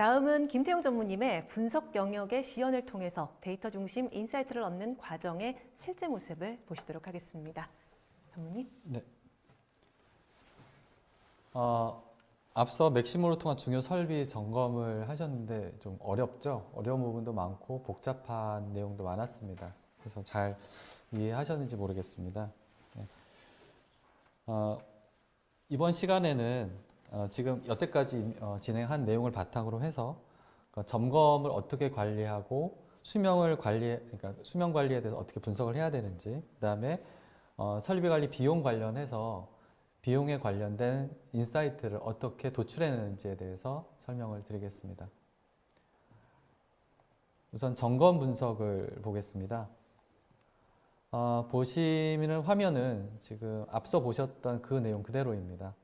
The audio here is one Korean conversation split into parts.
다음은 김태용 전무님의 분석 영역의 시연을 통해서 데이터 중심 insight를 얻는 과정의 실제 모습을 보시도록 하겠습니다. 전무님. 네. 어, 앞서 Maximo를 통한 중요 설비 점검을 하셨는데 좀 어렵죠? 어려운 부분도 많고 복잡한 내용도 많았습니다. 그래서 잘 이해하셨는지 모르겠습니다. 네. 어, 이번 시간에는 어, 지금 여태까지 어, 진행한 내용을 바탕으로 해서 그 점검을 어떻게 관리하고 수명을 관리, 그러니까 수명 관리에 대해서 어떻게 분석을 해야 되는지, 그 다음에 어, 설비 관리 비용 관련해서 비용에 관련된 insight를 어떻게 도출해내는지에 대해서 설명을 드리겠습니다. 우선 점검 분석을 보겠습니다. 어, 보시는 화면은 지금 앞서 보셨던 그 내용 그대로입니다.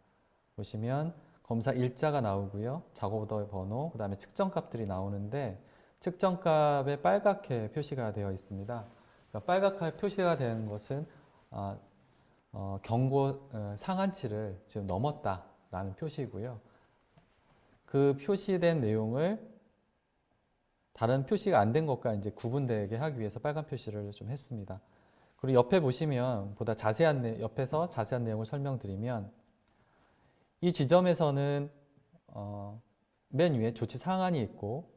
보시면 검사 일자가 나오고요. 작업 오더 번호, 그 다음에 측정값들이 나오는데 측정값에 빨갛게 표시가 되어 있습니다. 그러니까 빨갛게 표시가 되는 것은 아, 어, 경고 어, 상한치를 지금 넘었다라는 표시고요. 그 표시된 내용을 다른 표시가 안 된 것과 이제 구분되게 하기 위해서 빨간 표시를 좀 했습니다. 그리고 옆에 보시면 보다 자세한 내, 옆에서 자세한 내용을 설명드리면 이 지점에서는 어, 맨 위에 조치 상한이 있고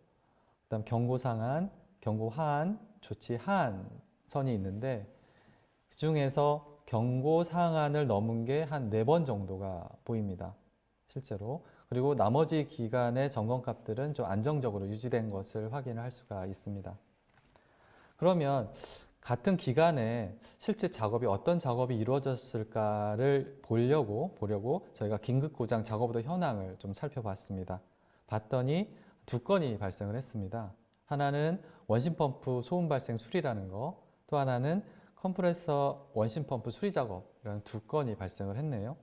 그다음 경고 상한, 경고 하한, 조치 하한 선이 있는데 그 중에서 경고 상한을 넘은 게 한 네 번 정도가 보입니다. 실제로. 그리고 나머지 기간의 점검값들은 좀 안정적으로 유지된 것을 확인을 할 수가 있습니다. 그러면 같은 기간에 실제 작업이 어떤 작업이 이루어졌을까를 보려고 보려고 저희가 긴급 고장 작업도 현황을 좀 살펴봤습니다. 봤더니 두 건이 발생을 했습니다. 하나는 원심 펌프 소음 발생 수리라는 거, 또 하나는 컴프레서 원심 펌프 수리 작업이라는 두 건이 발생을 했네요.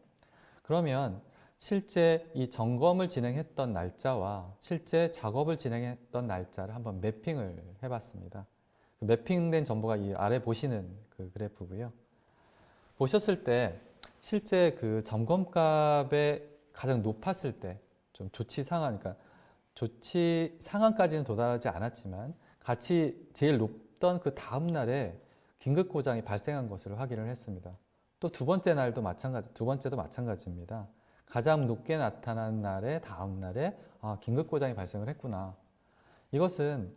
그러면 실제 이 점검을 진행했던 날짜와 실제 작업을 진행했던 날짜를 한번 매핑을 해봤습니다. 그 매핑된 정보가 이 아래 보시는 그 그래프고요. 보셨을 때 실제 그 점검값에 가장 높았을 때 좀 조치 상한, 그러니까 조치 상한까지는 도달하지 않았지만 같이 제일 높던 그 다음 날에 긴급 고장이 발생한 것을 확인을 했습니다. 또 두 번째 날도 마찬가지, 두 번째도 마찬가지입니다. 가장 높게 나타난 날에 다음 날에 아, 긴급 고장이 발생을 했구나. 이것은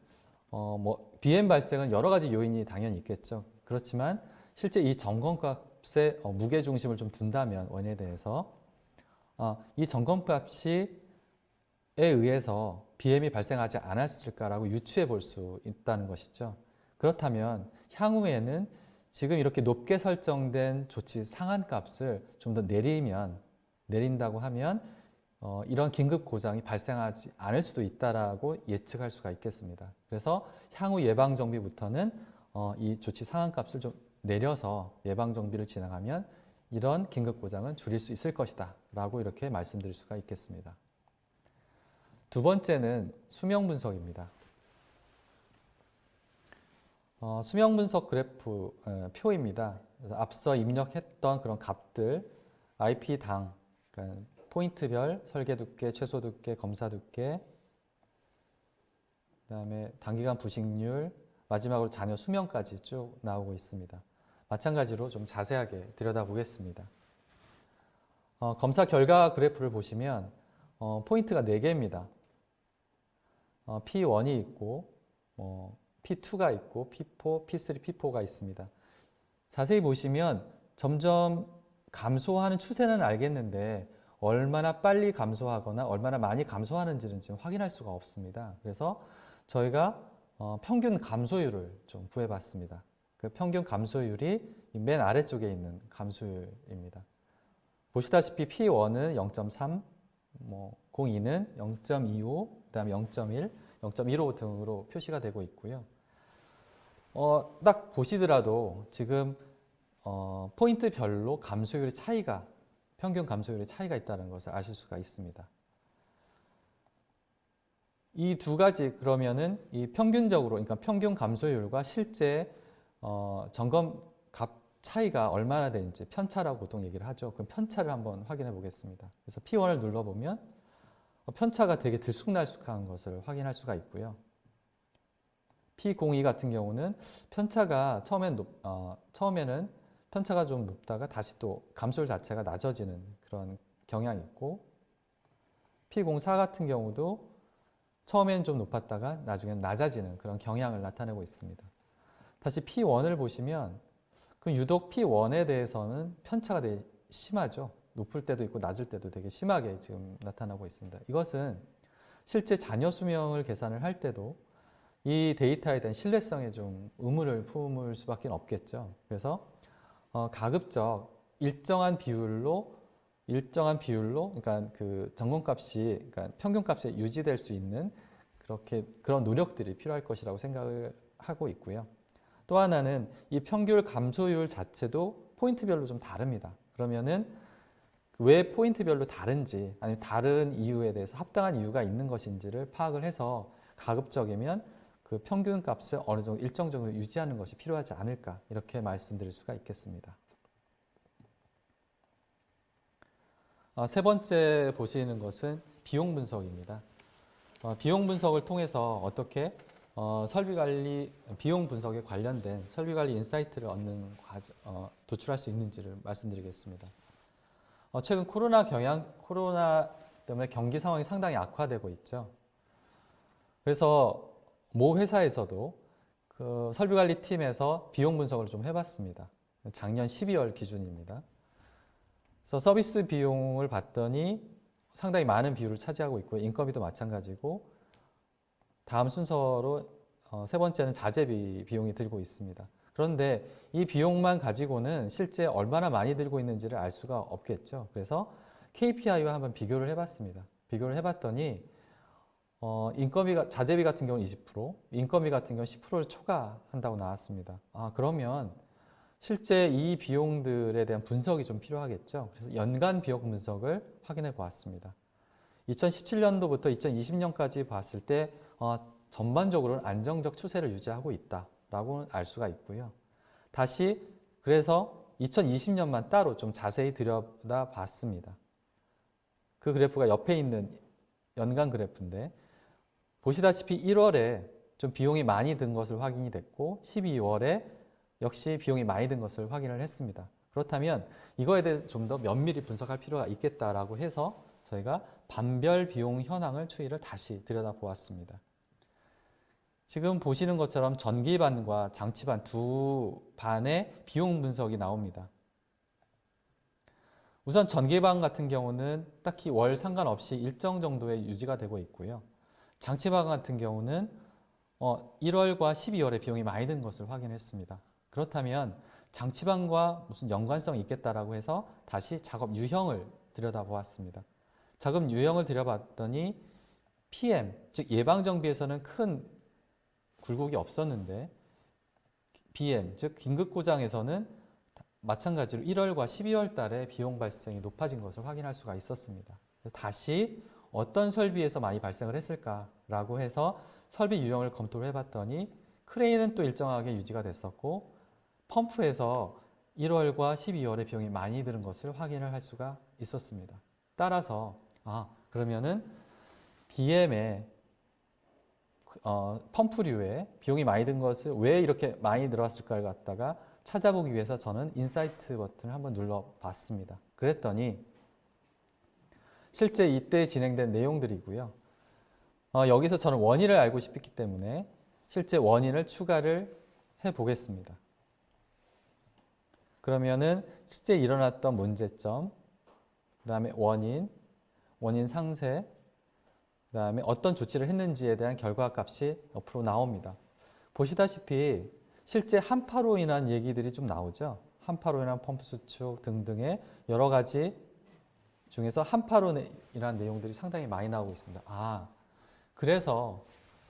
어, 뭐 BM 발생은 여러 가지 요인이 당연히 있겠죠. 그렇지만 실제 이 점검값의 어, 무게 중심을 좀 둔다면 원인에 대해서 어, 이 점검값이 에 의해서 BM이 발생하지 않았을까라고 유추해 볼 수 있다는 것이죠. 그렇다면 향후에는 지금 이렇게 높게 설정된 조치 상한값을 좀 더 내리면 내린다고 하면 어, 이런 긴급 고장이 발생하지 않을 수도 있다라고 예측할 수가 있겠습니다. 그래서 향후 예방 정비부터는 어, 이 조치 상한값을 좀 내려서 예방 정비를 진행하면 이런 긴급 고장은 줄일 수 있을 것이다 라고 이렇게 말씀드릴 수가 있겠습니다. 두 번째는 수명 분석입니다. 어, 수명 분석 그래프 어, 표입니다. 앞서 입력했던 그런 값들 IP당, 그러니까 포인트별 설계 두께, 최소 두께, 검사 두께, 그 다음에 단기간 부식률, 마지막으로 잔여 수명까지 쭉 나오고 있습니다. 마찬가지로 좀 자세하게 들여다보겠습니다. 어, 검사 결과 그래프를 보시면 어, 포인트가 4개입니다. 어, P1이 있고 뭐 P2가 있고 P4, P3, P4가 있습니다. 자세히 보시면 점점 감소하는 추세는 알겠는데 얼마나 빨리 감소하거나 얼마나 많이 감소하는지는 지금 확인할 수가 없습니다. 그래서 저희가 어, 평균 감소율을 좀 구해봤습니다. 그 평균 감소율이 맨 아래쪽에 있는 감소율입니다. 보시다시피 P1은 0.3, 뭐 02는 0.25, 그 다음에 0.1, 0.15 등으로 표시가 되고 있고요. 어, 딱 보시더라도 지금 어, 포인트별로 감소율의 차이가 평균 감소율의 차이가 있다는 것을 아실 수가 있습니다. 이 두 가지 그러면은 이 평균적으로 그러니까 평균 감소율과 실제 어, 점검 값 차이가 얼마나 되는지 편차라고 보통 얘기를 하죠. 그럼 편차를 한번 확인해 보겠습니다. 그래서 P1을 눌러보면 어, 편차가 되게 들쑥날쑥한 것을 확인할 수가 있고요. P02 같은 경우는 편차가 처음엔 높, 어, 처음에는 편차가 좀 높다가 다시 또 감솔 자체가 낮아지는 그런 경향이 있고 P04 같은 경우도 처음엔 좀 높았다가 나중엔 낮아지는 그런 경향을 나타내고 있습니다. 다시 P1을 보시면 그 유독 P1에 대해서는 편차가 되게 심하죠. 높을 때도 있고 낮을 때도 되게 심하게 지금 나타나고 있습니다. 이것은 실제 자녀 수명을 계산을 할 때도 이 데이터에 대한 신뢰성에 좀 의문을 품을 수밖에 없겠죠. 그래서 어, 가급적 일정한 비율로 일정한 비율로 그러니까 그 정건값이 그러니까 평균값에 유지될 수 있는 그렇게 그런 노력들이 필요할 것이라고 생각을 하고 있고요. 또 하나는 이 평균 감소율 자체도 포인트별로 좀 다릅니다. 그러면은 왜 포인트별로 다른지 아니면 다른 이유에 대해서 합당한 이유가 있는 것인지를 파악을 해서 가급적이면 그 평균 값을 어느 정도 일정 정도 유지하는 것이 필요하지 않을까 이렇게 말씀드릴 수가 있겠습니다. 어, 세 번째 보시는 것은 비용 분석입니다. 어, 비용 분석을 통해서 어떻게 어, 설비 관리 비용 분석에 관련된 설비 관리 insight를 얻는 과정, 어, 도출할 수 있는지를 말씀드리겠습니다. 어, 최근 코로나 경향 코로나 때문에 경기 상황이 상당히 악화되고 있죠. 그래서 모 회사에서도 그 설비 관리 팀에서 비용 분석을 좀 해봤습니다. 작년 12월 기준입니다. 그래서 서비스 비용을 봤더니 상당히 많은 비율을 차지하고 있고 인건비도 마찬가지고 다음 순서로 어, 세 번째는 자재비 비용이 들고 있습니다. 그런데 이 비용만 가지고는 실제 얼마나 많이 들고 있는지를 알 수가 없겠죠. 그래서 KPI와 한번 비교를 해봤습니다. 비교를 해봤더니 어, 인건비가 자재비 같은 경우는 20%, 인건비 같은 경우는 10%를 초과한다고 나왔습니다. 아 그러면 실제 이 비용들에 대한 분석이 좀 필요하겠죠. 그래서 연간 비용 분석을 확인해 보았습니다. 2017년도부터 2020년까지 봤을 때 어, 전반적으로는 안정적 추세를 유지하고 있다라고 알 수가 있고요. 다시 그래서 2020년만 따로 좀 자세히 들여다 봤습니다. 그 그래프가 옆에 있는 연간 그래프인데 보시다시피 1월에 좀 비용이 많이 든 것을 확인이 됐고 12월에 역시 비용이 많이 든 것을 확인을 했습니다. 그렇다면 이거에 대해 좀 더 면밀히 분석할 필요가 있겠다라고 해서 저희가 반별 비용 현황을 추이를 다시 들여다보았습니다. 지금 보시는 것처럼 전기반과 장치반 두 반의 비용 분석이 나옵니다. 우선 전기반 같은 경우는 딱히 월 상관없이 일정 정도의 유지가 되고 있고요. 장치반 같은 경우는 어, 1월과 12월에 비용이 많이 든 것을 확인했습니다. 그렇다면 장치반과 무슨 연관성이 있겠다라고 해서 다시 작업 유형을 들여다보았습니다. 작업 유형을 들여봤더니 PM, 즉 예방정비에서는 큰 굴곡이 없었는데 BM, 즉 긴급고장에서는 마찬가지로 1월과 12월 달에 비용 발생이 높아진 것을 확인할 수가 있었습니다. 다시 어떤 설비에서 많이 발생을 했을까라고 해서 설비 유형을 검토를 해봤더니 크레인은 또 일정하게 유지가 됐었고 펌프에서 1월과 12월에 비용이 많이 드는 것을 확인을 할 수가 있었습니다. 따라서 아 그러면은 BM의 어, 펌프류에 비용이 많이 든 것을 왜 이렇게 많이 들어왔을까를 갖다가 찾아보기 위해서 저는 insight 버튼을 한번 눌러봤습니다. 그랬더니 실제 이때 진행된 내용들이고요. 어, 여기서 저는 원인을 알고 싶기 때문에 실제 원인을 추가를 해 보겠습니다. 그러면은 실제 일어났던 문제점, 그 다음에 원인, 원인 상세, 그 다음에 어떤 조치를 했는지에 대한 결과값이 옆으로 나옵니다. 보시다시피 실제 한파로 인한 얘기들이 좀 나오죠. 한파로 인한 펌프 수축 등등의 여러 가지 중에서 인한 내용들이 상당히 많이 나오고 있습니다. 아, 그래서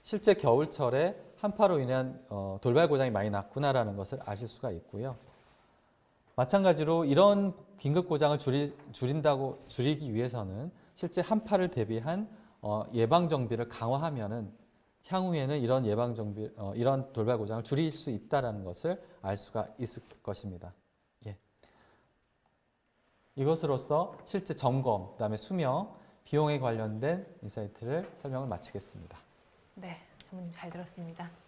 실제 겨울철에 한파로 인한 어, 돌발 고장이 많이 났구나라는 것을 아실 수가 있고요. 마찬가지로 이런 긴급 고장을 줄이, 줄인다고 줄이기 위해서는 실제 한파를 대비한 어, 예방 정비를 강화하면은 향후에는 이런 예방 정비 어, 이런 돌발 고장을 줄일 수 있다라는 것을 알 수가 있을 것입니다. 예. 이것으로써 실제 점검, 그다음에 수명, 비용에 관련된 insight를 설명을 마치겠습니다. 네, 전무님 잘 들었습니다.